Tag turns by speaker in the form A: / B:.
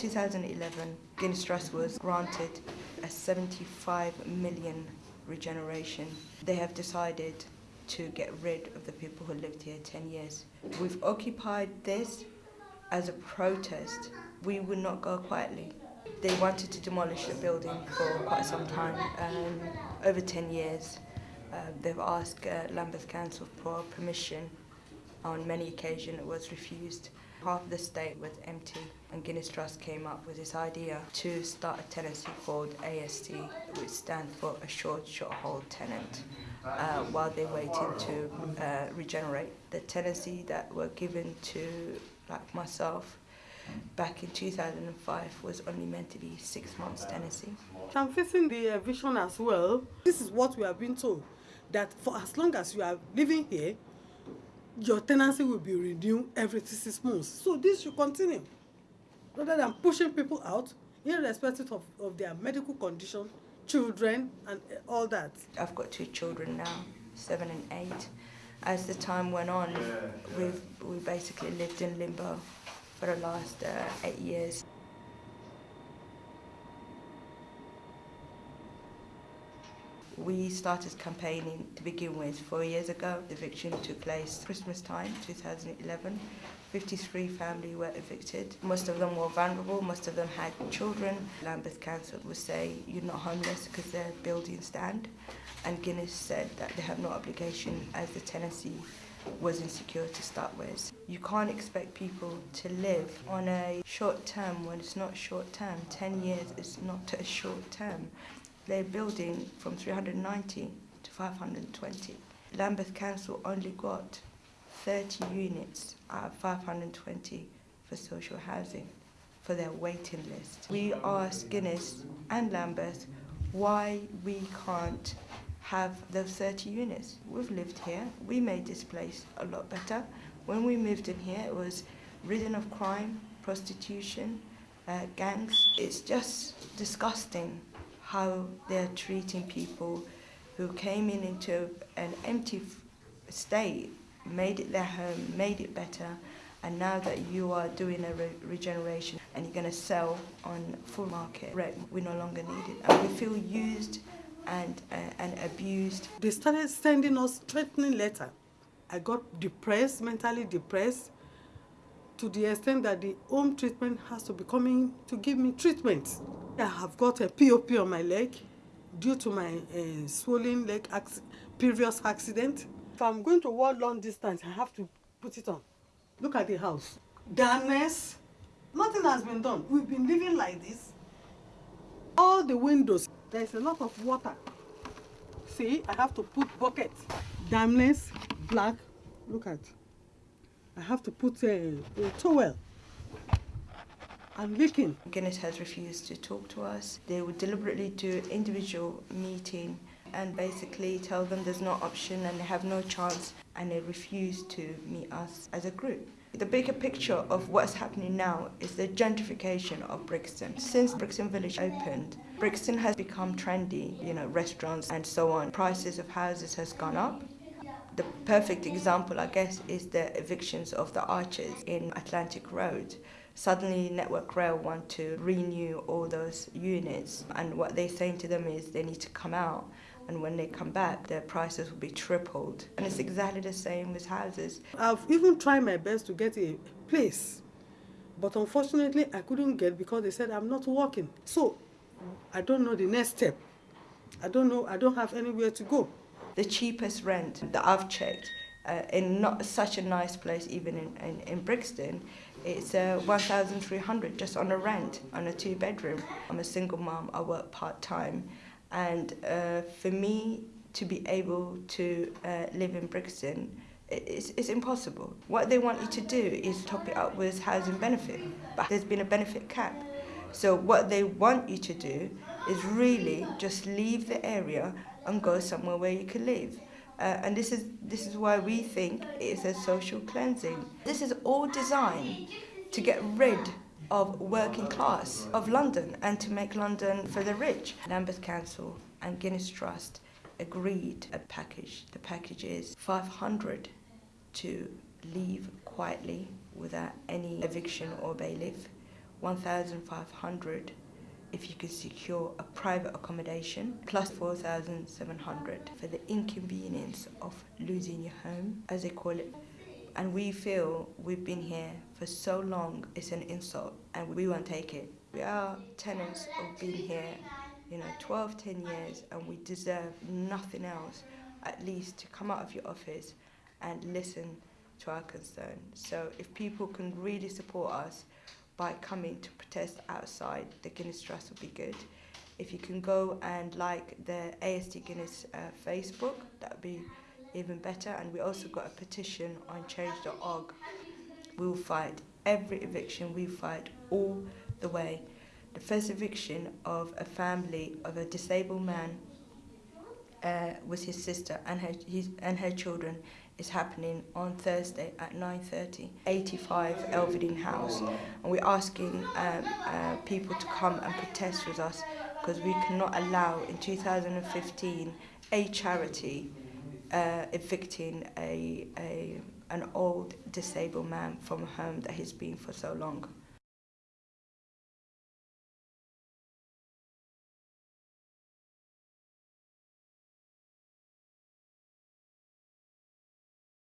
A: 2011, Guinness Trust was granted a 75 million regeneration. They have decided to get rid of the people who lived here 10 years. We've occupied this as a protest. We would not go quietly. They wanted to demolish the building for quite some time, um, over 10 years. Uh, they've asked uh, Lambeth Council for permission. On many occasions it was refused. Half the state was empty and Guinness Trust came up with this idea to start a tenancy called AST, which stands for a short, short hold tenant, uh, while they waited to uh, regenerate. The tenancy that were given to like myself back in 2005 was only meant to be six months tenancy.
B: I'm facing the uh, vision as well. This is what we have been told, that for as long as you are living here, your tenancy will be renewed every six months. So this should continue. Rather than pushing people out, irrespective of, of their medical condition, children, and uh, all that.
A: I've got two children now, seven and eight. As the time went on, we've we basically lived in limbo for the last uh, eight years. We started campaigning to begin with four years ago. The eviction took place Christmas time, 2011. 53 families were evicted. Most of them were vulnerable, most of them had children. Lambeth Council would say you're not homeless because their buildings stand. And Guinness said that they have no obligation as the tenancy was insecure to start with. You can't expect people to live on a short term when it's not short term. 10 years is not a short term. They're building from 390 to 520. Lambeth Council only got 30 units out of 520 for social housing for their waiting list. We asked Guinness and Lambeth why we can't have those 30 units. We've lived here, we made this place a lot better. When we moved in here, it was ridden of crime, prostitution, uh, gangs. It's just disgusting how they're treating people who came in into an empty state, made it their home, made it better, and now that you are doing a re regeneration and you're going to sell on full market rent, we no longer need it. And we feel used and, uh, and abused.
B: They started sending us threatening letter. I got depressed, mentally depressed, to the extent that the home treatment has to be coming to give me treatment. I have got a POP on my leg due to my uh, swollen leg ac previous accident. If I'm going to walk long distance, I have to put it on. Look at the house. Darkness. Nothing has been done. We've been living like this. All the windows, there's a lot of water. See, I have to put bucket. Dampness, black. Look at. I have to put a, a towel. I'm leaking.
A: Guinness has refused to talk to us. They would deliberately do individual meeting and basically tell them there's no option and they have no chance and they refuse to meet us as a group. The bigger picture of what's happening now is the gentrification of Brixton. Since Brixton Village opened, Brixton has become trendy, you know, restaurants and so on. Prices of houses has gone up. The perfect example, I guess, is the evictions of the archers in Atlantic Road. Suddenly Network Rail want to renew all those units and what they're saying to them is they need to come out and when they come back their prices will be tripled and it's exactly the same with houses.
B: I've even tried my best to get a place but unfortunately I couldn't get because they said I'm not working. So I don't know the next step. I don't know, I don't have anywhere to go.
A: The cheapest rent that I've checked uh, in not such a nice place even in, in, in Brixton it's uh, 1,300 just on a rent on a two bedroom. I'm a single mom, I work part time and uh, for me to be able to uh, live in Brixton it's, it's impossible. What they want you to do is top it up with housing benefit but there's been a benefit cap. So what they want you to do is really just leave the area and go somewhere where you can live. Uh, and this is, this is why we think it's a social cleansing. This is all designed to get rid of working class of London and to make London for the rich. Lambeth Council and Guinness Trust agreed a package. The package is 500 to leave quietly without any eviction or bailiff, 1,500 if you can secure a private accommodation plus 4,700 for the inconvenience of losing your home, as they call it. And we feel we've been here for so long, it's an insult, and we won't take it. We are tenants of being here, you know, 12, 10 years, and we deserve nothing else, at least to come out of your office and listen to our concern. So if people can really support us by coming to protest outside the Guinness Trust would be good. If you can go and like the AST Guinness uh, Facebook, that would be even better. And we also got a petition on change.org. We will fight every eviction, we fight all the way. The first eviction of a family of a disabled man uh, was his sister and her, his, and her children is happening on Thursday at 9.30, 85 Elverdeen House. And we're asking um, uh, people to come and protest with us because we cannot allow in 2015 a charity uh, evicting a, a, an old disabled man from a home that he's been for so long.